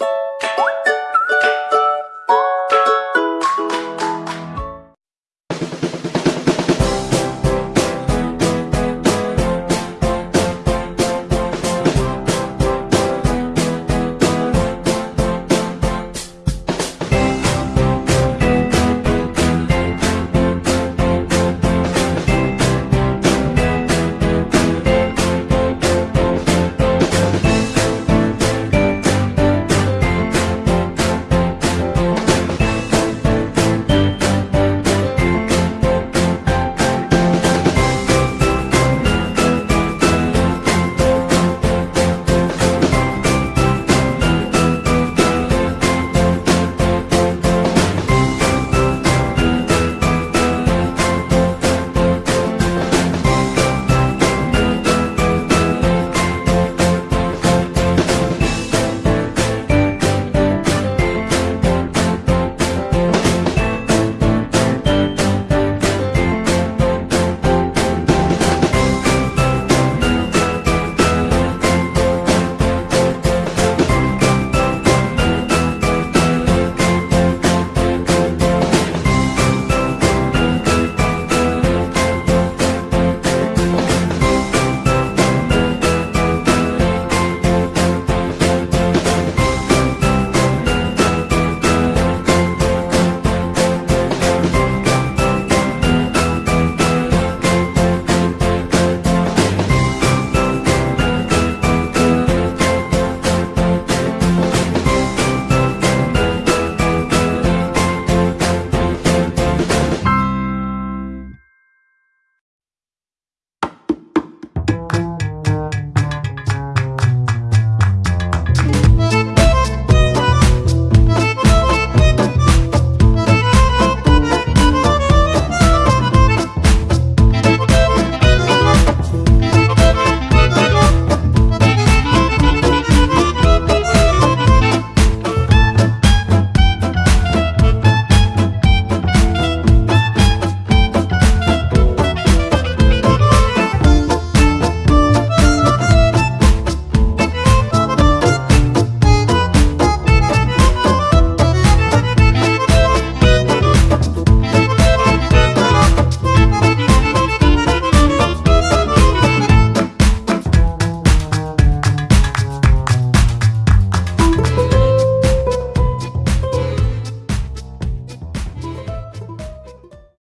you